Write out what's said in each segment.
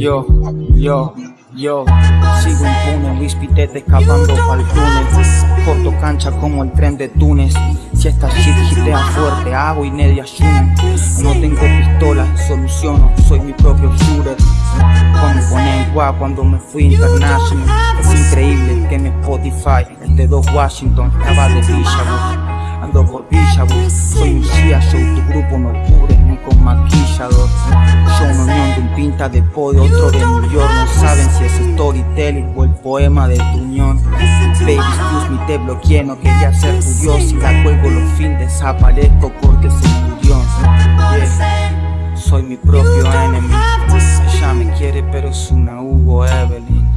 Yo, yo, yo. Sigo impune, Luis Pitete escapando pa'l túnel. Corto cancha como el tren de Túnez. Si esta shit gitea fuerte, hago y media No tengo pistola, soluciono, soy mi propio shooter. Cuando pone guau cuando me fui international. Es increíble que mi Spotify, el de dos Washington, estaba de Villa Ando por Villa soy un CIA show, tu grupo no de podio, otro de New York No saben si es storytelling o el poema de tu unión. Baby, excuse me, te bloqueé, no quería ser tu dios Si la cuelgo los fines, desaparezco porque se murió. Soy mi propio enemy Ella me quiere pero es una Hugo Evelyn.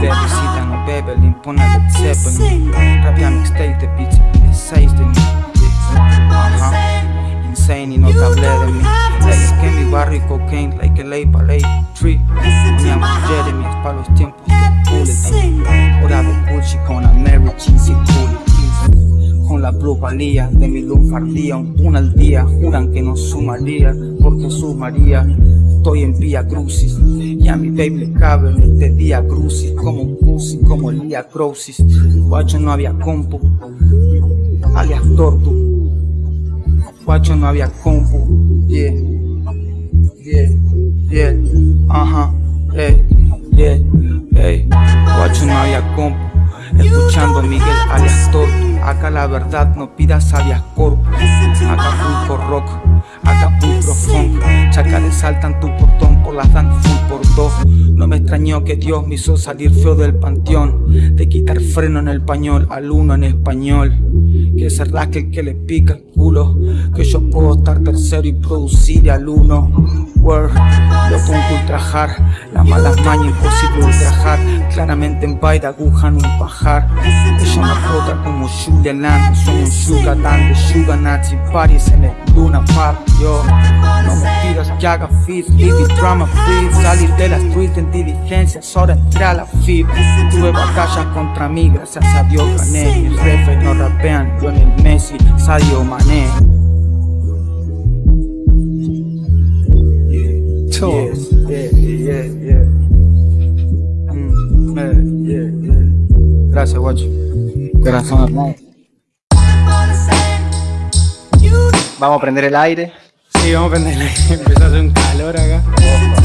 Bebecita no Bebelin, pone Led Zeppelin. Rapia mixtape de beats seis de mí Ajá, insane y no te hablé de mí. Es que mi barrio cocaine, like a lay ballet tree Poníamos Jeremy para los tiempos. De bullet Hora de Gucci con la Mary Cheesy Cool Con la plusvalía de mi lunfardía Un al día, juran que no sumaría Porque sumaría. Estoy en Vía Crucis Y a mi baby le cabe de día crucis Como un pussy, como el día Crosis Guacho no había compu alias Tortu. Guacho no había compu, yeah, ajá, eh, yeah, hey, guacho no había compu. Escuchando Miguel alias Tortu, acá la verdad no pidas sabias corpus, Acapulco rock, Acapulco funk, chacales saltan tu portón por las dan full por dos. No me extrañó que Dios me hizo salir feo del panteón, de quitar freno en el pañol al uno en español. Que es que el que le pica el culo Que yo puedo estar tercero y producir al uno Word, lo pongo ultrajar Las malas mañas imposible ultrajar. Claramente en baile aguja en un pajar. Ella me como Julia Land Soy un sugar de sugar nazi. Paris en el Luna Park Yo, no me pidas que haga fit Living drama free. Salir de la street en diligencia Ahora entré a la FIP Tuve batallas contra mí Gracias a Dios gané. Mis refes no rapean Lionel Messi, Sadio Mané Gracias, guacho. Corazón hermano. Vamos a prender el aire. Sí, vamos a prender el aire. Empezó a hacer un calor acá. Yeah.